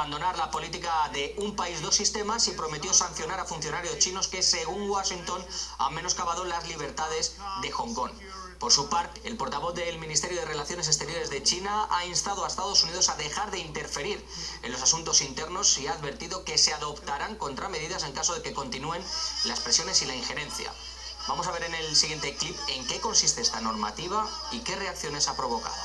abandonar la política de un país, dos sistemas y prometió sancionar a funcionarios chinos que, según Washington, han menoscabado las libertades de Hong Kong. Por su parte, el portavoz del Ministerio de Relaciones Exteriores de China ha instado a Estados Unidos a dejar de interferir en los asuntos internos y ha advertido que se adoptarán contramedidas en caso de que continúen las presiones y la injerencia. Vamos a ver en el siguiente clip en qué consiste esta normativa y qué reacciones ha provocado.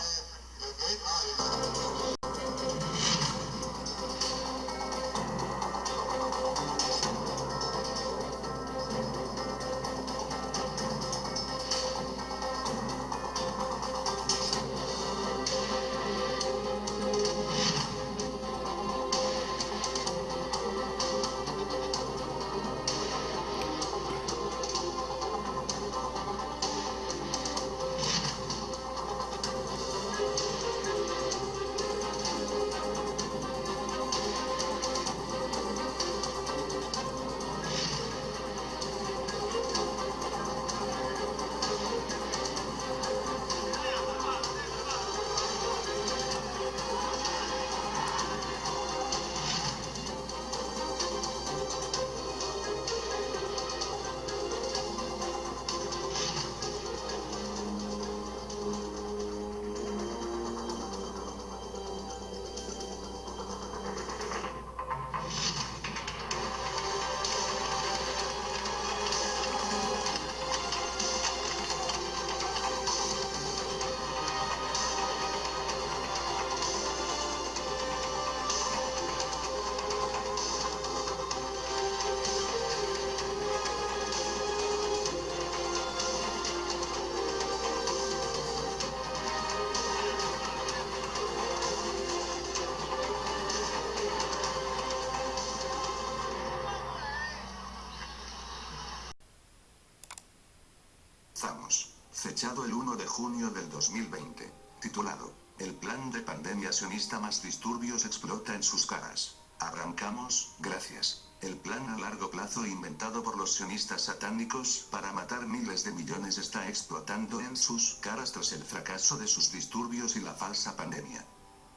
Fechado el 1 de junio del 2020. Titulado. El plan de pandemia sionista más disturbios explota en sus caras. Arrancamos, gracias. El plan a largo plazo inventado por los sionistas satánicos para matar miles de millones está explotando en sus caras tras el fracaso de sus disturbios y la falsa pandemia.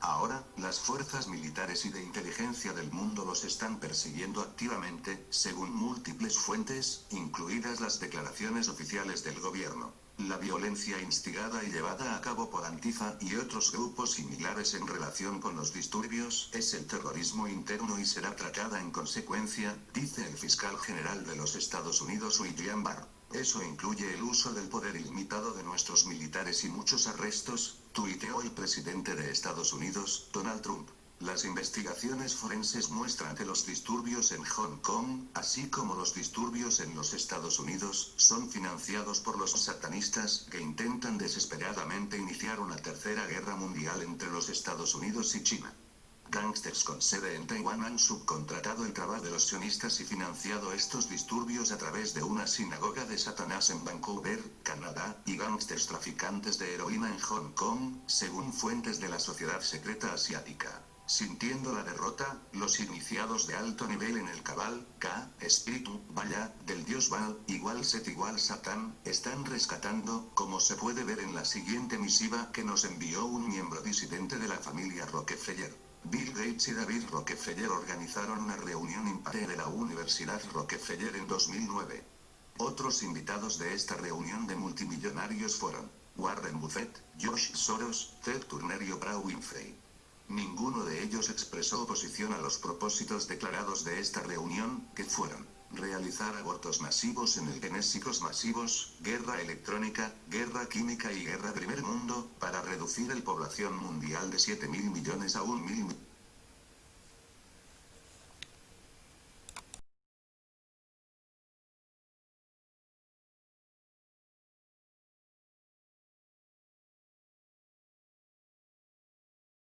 Ahora, las fuerzas militares y de inteligencia del mundo los están persiguiendo activamente, según múltiples fuentes, incluidas las declaraciones oficiales del gobierno. La violencia instigada y llevada a cabo por Antifa y otros grupos similares en relación con los disturbios es el terrorismo interno y será tratada en consecuencia, dice el fiscal general de los Estados Unidos William Barr. Eso incluye el uso del poder ilimitado de nuestros militares y muchos arrestos, tuiteó el presidente de Estados Unidos, Donald Trump. Las investigaciones forenses muestran que los disturbios en Hong Kong, así como los disturbios en los Estados Unidos, son financiados por los satanistas que intentan desesperadamente iniciar una tercera guerra mundial entre los Estados Unidos y China. Gangsters con sede en Taiwán han subcontratado el trabajo de los sionistas y financiado estos disturbios a través de una sinagoga de Satanás en Vancouver, Canadá, y gangsters traficantes de heroína en Hong Kong, según fuentes de la sociedad secreta asiática. Sintiendo la derrota, los iniciados de alto nivel en el cabal, K, espíritu, vaya, del dios Baal, igual Set igual Satán, están rescatando, como se puede ver en la siguiente misiva que nos envió un miembro disidente de la familia Rockefeller. Bill Gates y David Rockefeller organizaron una reunión impar de la Universidad Rockefeller en 2009. Otros invitados de esta reunión de multimillonarios fueron Warren Buffett, Josh Soros, Ted Turner y Oprah Winfrey. Ninguno de ellos expresó oposición a los propósitos declarados de esta reunión, que fueron realizar abortos masivos en el genésicos masivos, guerra electrónica, guerra química y guerra primer mundo, para reducir el población mundial de 7 mil millones a 1 mil millones